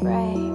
Pray.